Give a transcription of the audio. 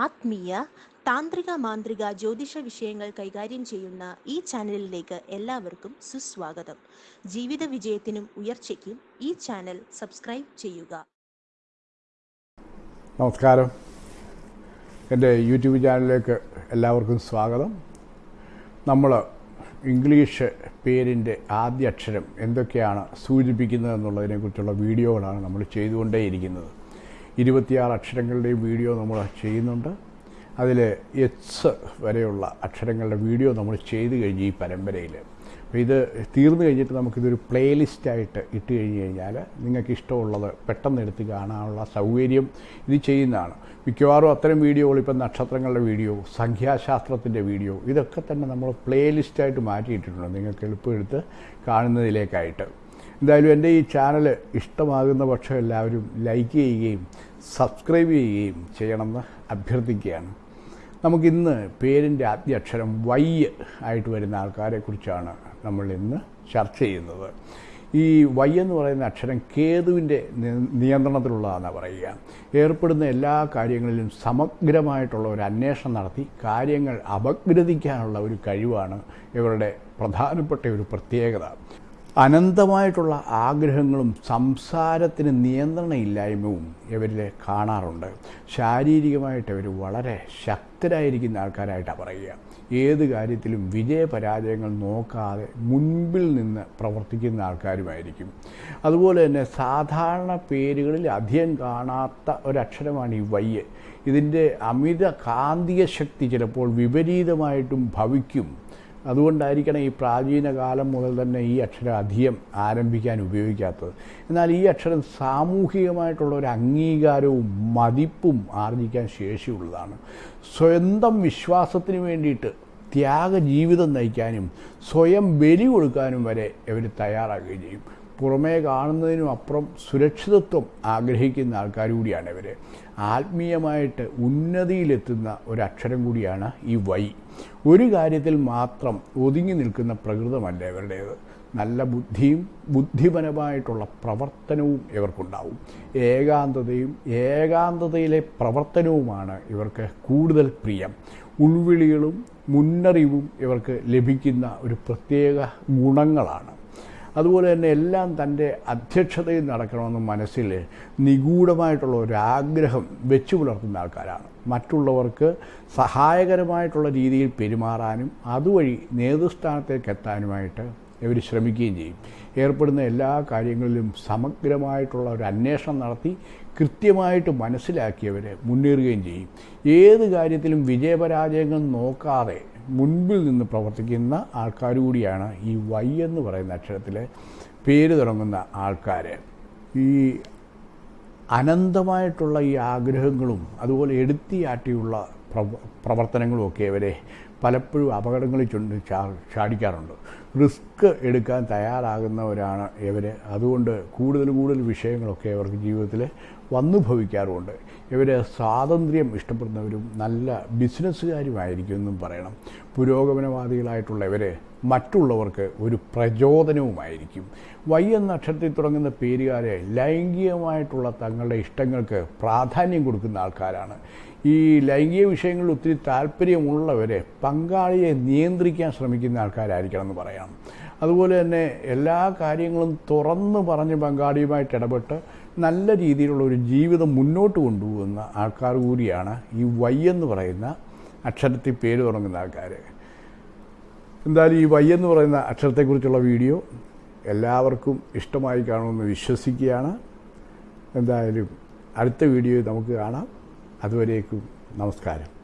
ആത്മീയ താന്ത്രിക മാന്ത്രിക ജ്യോതിഷ വിഷയങ്ങൾ കൈകാര്യം ചെയ്യുന്ന ഈ ചാനലിലേക്ക് എല്ലാവർക്കും സുസ്വാഗതം. ജീവിത വിജയത്തിനും ഉയർച്ചയ്ക്കും ഈ ചാനൽ സബ്സ്ക്രൈബ് ചെയ്യുക. നമസ്കാരം. എന്റെ യൂട്യൂബ് ചാനലിലേക്ക് എല്ലാവർക്കും സ്വാഗതം. നമ്മൾ ഇംഗ്ലീഷ് പേരിന്റെ ആദ്യ അക്ഷരം എന്തൊക്കെയാണ് സൂചിപ്പിക്കുന്നത് എന്നുള്ളതിനെക്കുറിച്ചുള്ള വീഡിയോകളാണ് നമ്മൾ ചെയ്തുകൊണ്ടേയിരിക്കുന്നത്. ഇരുപത്തിയാറ് അക്ഷരങ്ങളുടെയും വീഡിയോ നമ്മൾ ചെയ്യുന്നുണ്ട്. അതിൽ എച്ച് വരെയുള്ള അക്ഷരങ്ങളുടെ വീഡിയോ നമ്മൾ ചെയ്തു കഴിഞ്ഞ് ഈ പരമ്പരയിൽ. അപ്പോൾ ഇത് തീർന്നു കഴിഞ്ഞിട്ട് നമുക്കിതൊരു പ്ലേലിസ്റ്റായിട്ട് ഇട്ട് കഴിഞ്ഞ് കഴിഞ്ഞാൽ നിങ്ങൾക്ക് ഇഷ്ടമുള്ളത് പെട്ടെന്ന് എടുത്ത് കാണാനുള്ള സൗകര്യം ഇത് ചെയ്യുന്നതാണ്. മിക്കവാറും അത്തരം വീഡിയോകൾ ഇപ്പം നക്ഷത്രങ്ങളുടെ വീഡിയോ സംഖ്യാശാസ്ത്രത്തിന്റെ വീഡിയോ ഇതൊക്കെ തന്നെ നമ്മൾ പ്ലേലിസ്റ്റായിട്ട് മാറ്റിയിട്ടിട്ടുണ്ട്. നിങ്ങൾക്ക് എളുപ്പമെടുത്ത് കാണുന്നതിലേക്കായിട്ട്. എന്തായാലും എന്റെ ഈ ചാനൽ ഇഷ്ടമാകുന്ന പക്ഷം എല്ലാവരും ലൈക്ക് ചെയ്യുകയും സബ്സ്ക്രൈബ് ചെയ്യുകയും ചെയ്യണമെന്ന് അഭ്യർത്ഥിക്കുകയാണ്. നമുക്കിന്ന് പേരിന്റെ ആദ്യ അക്ഷരം വൈ ആയിട്ട് വരുന്ന ആൾക്കാരെക്കുറിച്ചാണ് നമ്മൾ ഇന്ന് ചർച്ച ചെയ്യുന്നത്. ഈ വൈ എന്ന് പറയുന്ന അക്ഷരം കേതുവിന്റെ നിയന്ത്രണത്തിലുള്ളതാണെന്ന് പറയുക. ഏർപ്പെടുന്ന എല്ലാ കാര്യങ്ങളിലും സമഗ്രമായിട്ടുള്ള ഒരു അന്വേഷണം നടത്തി കാര്യങ്ങൾ അപഗ്രഥിക്കാനുള്ള ഒരു കഴിവാണ് ഇവരുടെ പ്രധാനപ്പെട്ട ഒരു പ്രത്യേകത. അനന്തമായിട്ടുള്ള ആഗ്രഹങ്ങളും സംസാരത്തിന് നിയന്ത്രണമില്ലായ്മയും ഇവരിൽ കാണാറുണ്ട്. ശാരീരികമായിട്ട് ഇവർ വളരെ ശക്തരായിരിക്കുന്ന ആൾക്കാരായിട്ടാണ് പറയുക. ഏത് കാര്യത്തിലും വിജയപരാജയങ്ങൾ നോക്കാതെ മുൻപിൽ നിന്ന് പ്രവർത്തിക്കുന്ന ആൾക്കാരുമായിരിക്കും. അതുപോലെ തന്നെ സാധാരണ പേരുകളിൽ അധികം കാണാത്ത ഒരക്ഷരമാണ് ഈ വയ്യ് ഇതിന്റെ അമിത കാന്തിക ശക്തി ചിലപ്പോൾ വിപരീതമായിട്ടും ഭവിക്കും. അതുകൊണ്ടായിരിക്കണം ഈ പ്രാചീന കാലം മുതൽ തന്നെ ഈ അക്ഷരം അധികം ആരംഭിക്കാൻ ഉപയോഗിക്കാത്തത്. എന്നാൽ ഈ അക്ഷരം സാമൂഹികമായിട്ടുള്ള ഒരു അംഗീകാരവും മതിപ്പും ആർജിക്കാൻ ശേഷിയുള്ളതാണ്. സ്വന്തം വിശ്വാസത്തിന് വേണ്ടിയിട്ട് ത്യാഗ ജീവിതം നയിക്കാനും സ്വയം ബലി കൊടുക്കാനും വരെ ഇവർ തയ്യാറാകുകയും ചെയ്യും. പുറമേ കാണുന്നതിനും അപ്പുറം സുരക്ഷിതത്വം ആഗ്രഹിക്കുന്ന ആൾക്കാർ കൂടിയാണ് ഇവർ ആത്മീയമായിട്ട് ഉന്നതിയിലെത്തുന്ന ഒരക്ഷരം കൂടിയാണ് ഈ വൈ. ഒരു കാര്യത്തിൽ മാത്രം ഒതുങ്ങി നിൽക്കുന്ന പ്രകൃതമല്ല ഇവരുടേത്. നല്ല ബുദ്ധിയും ബുദ്ധിപരമായിട്ടുള്ള പ്രവർത്തനവും ഇവർക്കുണ്ടാവും. ഏകാന്തതയും ഏകാന്തതയിലെ പ്രവർത്തനവുമാണ് ഇവർക്ക് കൂടുതൽ പ്രിയം. ഉൾവിളികളും മുന്നറിവും ഇവർക്ക് ലഭിക്കുന്ന ഒരു പ്രത്യേക ഗുണങ്ങളാണ്. അതുപോലെ തന്നെ എല്ലാം തന്റെ അധ്യക്ഷതയിൽ നടക്കണമെന്ന് മനസ്സിൽ നിഗൂഢമായിട്ടുള്ള ഒരാഗ്രഹം വെച്ചു പുലർത്തുന്ന ആൾക്കാരാണ്. മറ്റുള്ളവർക്ക് സഹായകരമായിട്ടുള്ള രീതിയിൽ പെരുമാറാനും അതുവഴി നേതൃസ്ഥാനത്തേക്ക് എത്താനുമായിട്ട് ഇവർ ശ്രമിക്കുകയും ചെയ്യും. ഏർപ്പെടുന്ന എല്ലാ കാര്യങ്ങളിലും സമഗ്രമായിട്ടുള്ള ഒരു അന്വേഷണം നടത്തി കൃത്യമായിട്ട് മനസ്സിലാക്കിയവരെ മുന്നേറുകയും ചെയ്യും. ഏത് കാര്യത്തിലും വിജയപരാജയങ്ങൾ നോക്കാതെ മുൻപിൽ നിന്ന് പ്രവർത്തിക്കുന്ന ആൾക്കാർ കൂടിയാണ് ഈ വൈ എന്ന് പറയുന്ന അക്ഷരത്തിൽ പേര് തുടങ്ങുന്ന ആൾക്കാർ ഈ അനന്തമായിട്ടുള്ള ഈ ആഗ്രഹങ്ങളും അതുപോലെ എടുത്തിയാട്ടിയുള്ള പ്രവർത്തനങ്ങളും ഒക്കെ ഇവരെ പലപ്പോഴും അപകടങ്ങളിൽ ചുണ്ട് ചാടിക്കാറുണ്ട്. റിസ്ക് എടുക്കാൻ തയ്യാറാകുന്നവരാണ് ഇവർ അതുകൊണ്ട് കൂടുതൽ കൂടുതൽ വിഷയങ്ങളൊക്കെ അവർക്ക് ജീവിതത്തിൽ വന്നു ഭവിക്കാറുമുണ്ട്. ഇവർ സ്വാതന്ത്ര്യം ഇഷ്ടപ്പെടുന്നവരും നല്ല ബിസിനസ്സുകാരുമായിരിക്കും എന്നും പറയണം. പുരോഗമനവാദികളായിട്ടുള്ളവർ മറ്റുള്ളവർക്ക് ഒരു പ്രചോദനവുമായിരിക്കും. വൈ എന്ന അക്ഷരത്തിൽ തുടങ്ങുന്ന പേരുകാരെ ലൈംഗികമായിട്ടുള്ള തങ്ങളുടെ ഇഷ്ടങ്ങൾക്ക് പ്രാധാന്യം കൊടുക്കുന്ന ആൾക്കാരാണ്. ഈ ലൈംഗിക വിഷയങ്ങളിൽ ഒത്തിരി താല്പര്യമുള്ളവരെ പങ്കാളിയെ നിയന്ത്രിക്കാൻ ശ്രമിക്കുന്ന ആൾക്കാരായിരിക്കണം എന്ന് പറയാം. അതുപോലെ തന്നെ എല്ലാ കാര്യങ്ങളും തുറന്ന് പറഞ്ഞ് പങ്കാളിയുമായിട്ട് ഇടപെട്ട് നല്ല രീതിയിലുള്ള ഒരു ജീവിതം മുന്നോട്ട് കൊണ്ടുപോകുന്ന ആൾക്കാർ കൂടിയാണ് ഈ വൈ എന്ന് പറയുന്ന അക്ഷരത്തിൽ പേര് തുടങ്ങുന്ന ആൾക്കാർ എന്തായാലും ഈ വൈ എന്ന് പറയുന്ന അക്ഷരത്തെക്കുറിച്ചുള്ള വീഡിയോ എല്ലാവർക്കും ഇഷ്ടമായി കാണുമെന്ന് വിശ്വസിക്കുകയാണ്. എന്തായാലും അടുത്ത വീഡിയോ നമുക്ക് കാണാം. അതുവരേക്കും നമസ്കാരം.